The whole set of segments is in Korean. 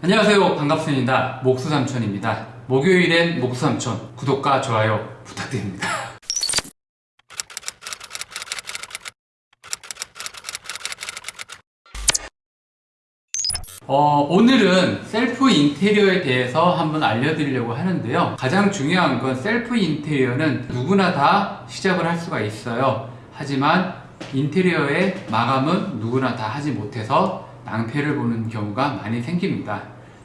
안녕하세요. 반갑습니다. 목수삼촌입니다. 목요일엔 목수삼촌. 구독과 좋아요 부탁드립니다. 어, 오늘은 셀프 인테리어에 대해서 한번 알려드리려고 하는데요. 가장 중요한 건 셀프 인테리어는 누구나 다 시작을 할 수가 있어요. 하지만 인테리어의 마감은 누구나 다 하지 못해서 낭패를 보는 경우가 많이 생깁니다.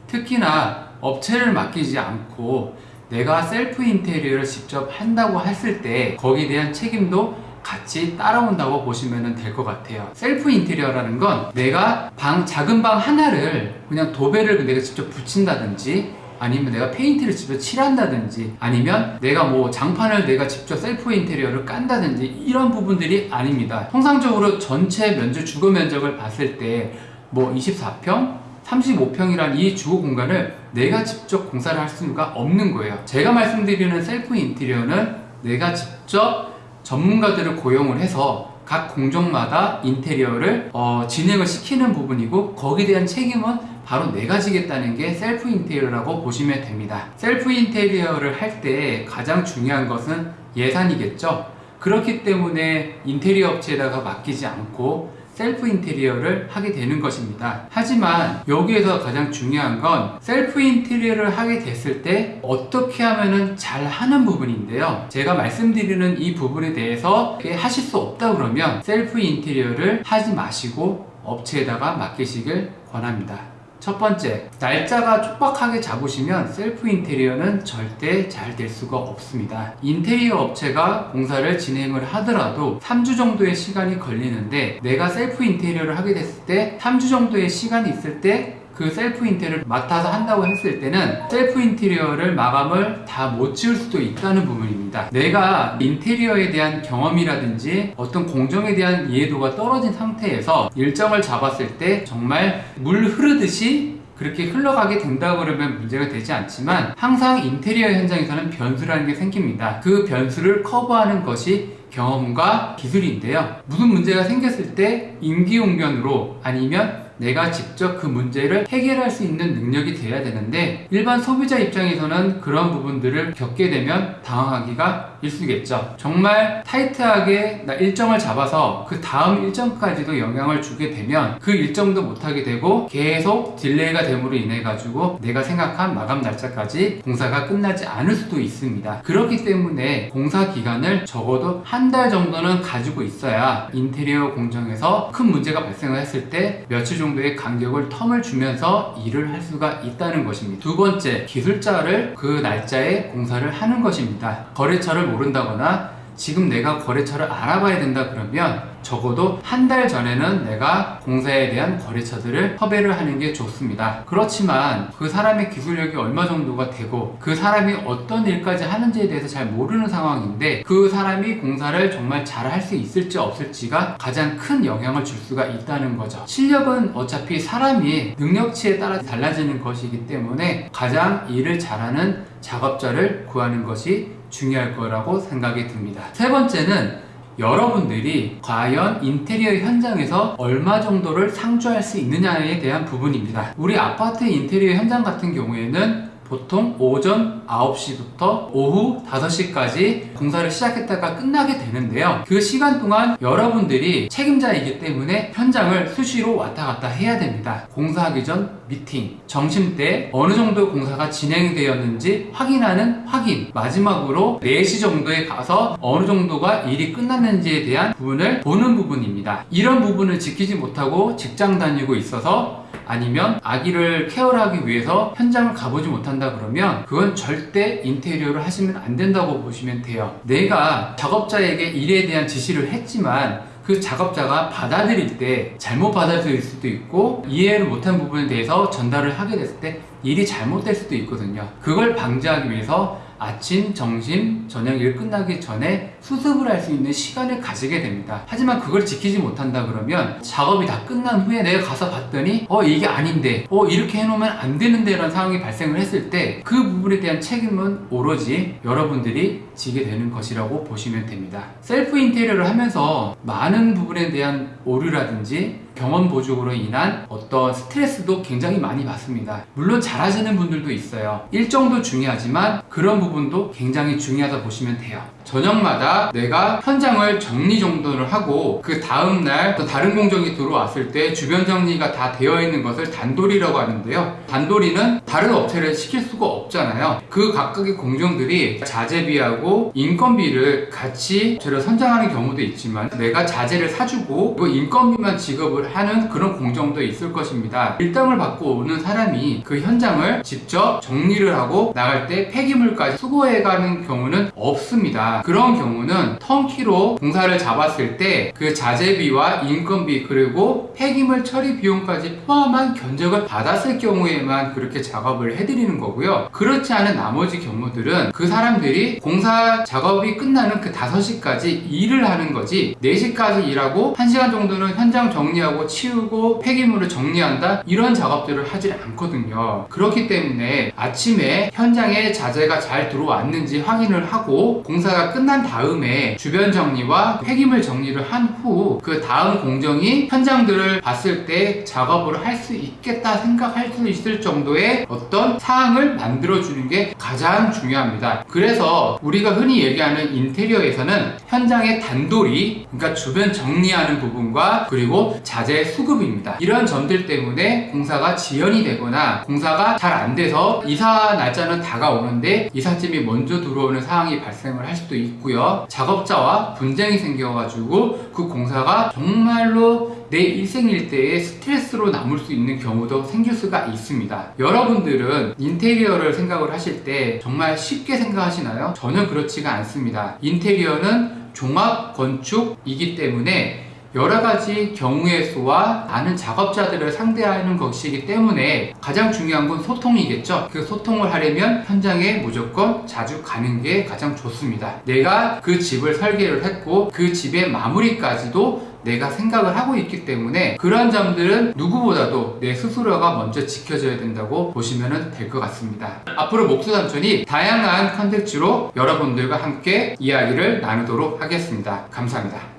특히나 업체를 맡기지 않고 내가 셀프 인테리어를 직접 한다고 했을 때 거기에 대한 책임도 같이 따라온다고 보시면 될 것 같아요. 셀프 인테리어라는 건 내가 방 작은 방 하나를 그냥 도배를 내가 직접 붙인다든지 아니면 내가 페인트를 직접 칠한다든지 아니면 내가 뭐 장판을 내가 직접 셀프 인테리어를 깐다든지 이런 부분들이 아닙니다. 통상적으로 전체 면적 주거 면적을 봤을 때 뭐 24평 35평이란 이 주거 공간을 내가 직접 공사를 할 수가 없는 거예요. 제가 말씀드리는 셀프 인테리어는 내가 직접 전문가들을 고용을 해서 각 공정마다 인테리어를 어, 진행을 시키는 부분이고 거기에 대한 책임은 바로 내가 지겠다는 게 셀프 인테리어라고 보시면 됩니다. 셀프 인테리어를 할 때 가장 중요한 것은 예산이겠죠. 그렇기 때문에 인테리어 업체에다가 맡기지 않고 셀프 인테리어를 하게 되는 것입니다. 하지만 여기에서 가장 중요한 건 셀프 인테리어를 하게 됐을 때 어떻게 하면 잘 하는 부분인데요. 제가 말씀드리는 이 부분에 대해서 하실 수 없다 그러면 셀프 인테리어를 하지 마시고 업체에다가 맡기시길 권합니다 첫 번째, 날짜가 촉박하게 잡으시면 셀프 인테리어는 절대 잘 될 수가 없습니다. 인테리어 업체가 공사를 진행을 하더라도 3주 정도의 시간이 걸리는데 내가 셀프 인테리어를 하게 됐을 때 3주 정도의 시간이 있을 때 그 셀프 인테리어를 맡아서 한다고 했을 때는 셀프 인테리어를 마감을 다 못 지을 수도 있다는 부분입니다. 내가 인테리어에 대한 경험이라든지 어떤 공정에 대한 이해도가 떨어진 상태에서 일정을 잡았을 때 정말 물 흐르듯이 그렇게 흘러가게 된다 그러면 문제가 되지 않지만 항상 인테리어 현장에서는 변수라는 게 생깁니다. 그 변수를 커버하는 것이 경험과 기술인데요. 무슨 문제가 생겼을 때 임기응변으로 아니면 내가 직접 그 문제를 해결할 수 있는 능력이 돼야 되는데 일반 소비자 입장에서는 그런 부분들을 겪게 되면 당황하기가 일쑤겠죠. 정말 타이트하게 나 일정을 잡아서 그 다음 일정까지도 영향을 주게 되면 그 일정도 못하게 되고 계속 delay가 됨으로 인해 가지고 내가 생각한 마감 날짜까지 공사가 끝나지 않을 수도 있습니다. 그렇기 때문에 공사 기간을 적어도 한 달 정도는 가지고 있어야 인테리어 공정에서 큰 문제가 발생을 했을 때 며칠 정도 의 간격을 term을 주면서 일을 할 수가 있다는 것입니다. 두 번째 기술자를 그 날짜에 공사를 하는 것입니다. 거래처를 모른다거나 지금 내가 거래처를 알아봐야 된다 그러면 적어도 한 달 전에는 내가 공사에 대한 거래처들을 섭외를 하는 게 좋습니다. 그렇지만 그 사람의 기술력이 얼마 정도가 되고 그 사람이 어떤 일까지 하는지에 대해서 잘 모르는 상황인데 그 사람이 공사를 정말 잘 할 수 있을지 없을지가 가장 큰 영향을 줄 수가 있다는 거죠. 실력은 어차피 사람이 능력치에 따라 달라지는 것이기 때문에 가장 일을 잘하는 작업자를 구하는 것이 중요할 거라고 생각이 듭니다. 세 번째는 여러분들이 과연 인테리어 현장에서 얼마 정도를 상주할 수 있느냐에 대한 부분입니다. 우리 아파트 인테리어 현장 같은 경우에는 보통 오전 9시부터 오후 5시까지 공사를 시작했다가 끝나게 되는데요. 그 시간 동안 여러분들이 책임자이기 때문에 현장을 수시로 왔다 갔다 해야 됩니다. 공사하기 전 미팅, 점심때 어느 정도 공사가 진행되었는지 확인하는 확인 마지막으로 4시 정도에 가서 어느 정도가 일이 끝났는지에 대한 부분을 보는 부분입니다. 이런 부분을 지키지 못하고 직장 다니고 있어서 아니면 아기를 케어하기 위해서 현장을 가보지 못한다 그러면 그건 절대 인테리어를 하시면 안 된다고 보시면 돼요. 내가 작업자에게 일에 대한 지시를 했지만 그 작업자가 받아들일 때 잘못 받아들일 수도 있고 이해를 못한 부분에 대해서 전달을 하게 됐을 때 일이 잘못될 수도 있거든요. 그걸 방지하기 위해서 아침, 점심, 저녁 일 끝나기 전에 수습을 할 수 있는 시간을 가지게 됩니다. 하지만 그걸 지키지 못한다 그러면 작업이 다 끝난 후에 내가 가서 봤더니 어 이게 아닌데 어 이렇게 해놓으면 안 되는데 라는 상황이 발생을 했을 때 그 부분에 대한 책임은 오로지 여러분들이 지게 되는 것이라고 보시면 됩니다. 셀프 인테리어를 하면서 많은 부분에 대한 오류라든지 경험 보족으로 인한 어떤 스트레스도 굉장히 많이 받습니다. 물론 잘하시는 분들도 있어요. 일정도 중요하지만 그런 부분도 굉장히 중요하다 보시면 돼요. 저녁마다 내가 현장을 정리정돈을 하고 그 다음날 또 다른 공정이 들어왔을 때 주변 정리가 다 되어 있는 것을 단돌이라고 하는데요. 단돌이는 다른 업체를 시킬 수가 없잖아요. 그 각각의 공정들이 자재비하고 인건비를 같이 저를 선정하는 경우도 있지만 내가 자재를 사주고 그 인건비만 지급을 하는 그런 공정도 있을 것입니다. 일당을 받고 오는 사람이 그 현장을 직접 정리를 하고 나갈 때 폐기물까지 수거해가는 경우는 없습니다. 그런 경우는 턴키로 공사를 잡았을 때 그 자재비와 인건비 그리고 폐기물 처리 비용까지 포함한 견적을 받았을 경우에만 그렇게 작업을 해드리는 거고요. 그렇지 않은 나머지 경우들은 그 사람들이 공사 작업이 끝나는 그 5시까지 일을 하는 거지 4시까지 일하고 1시간 정도는 현장 정리하고 치우고 폐기물을 정리한다 이런 작업들을 하지 않거든요. 그렇기 때문에 아침에 현장에 자재가 잘 들어왔는지 확인을 하고 공사가 끝난 다음에 주변 정리와 폐기물 정리를 한 후 그 다음 공정이 현장들을 봤을 때 작업을 할 수 있겠다 생각할 수 있을 정도의 어떤 사항을 만들어주는 게 가장 중요합니다. 그래서 우리가 흔히 얘기하는 인테리어에서는 현장의 단돌이, 그러니까 주변 정리하는 부분과 그리고 자재 수급입니다. 이런 점들 때문에 공사가 지연이 되거나 공사가 잘 안 돼서 이사 날짜는 다가오는데 이삿짐이 먼저 들어오는 상황이 발생을 할 수도 있고요. 작업자와 분쟁이 생겨가지고 그 공사가 정말로 내 일생 일대의 스트레스로 남을 수 있는 경우도 생길 수가 있습니다. 여러분들은 인테리어를 생각을 하실 때 정말 쉽게 생각하시나요? 전혀 그렇지가 않습니다. 인테리어는 종합 건축이기 때문에 여러 가지 경우의 수와 많은 작업자들을 상대하는 것이기 때문에 가장 중요한 건 소통이겠죠. 그 소통을 하려면 현장에 무조건 자주 가는 게 가장 좋습니다. 내가 그 집을 설계를 했고 그 집의 마무리까지도 내가 생각을 하고 있기 때문에 그런 점들은 누구보다도 내 스스로가 먼저 지켜져야 된다고 보시면 될 것 같습니다. 앞으로 목수삼촌이 다양한 컨텐츠로 여러분들과 함께 이야기를 나누도록 하겠습니다. 감사합니다.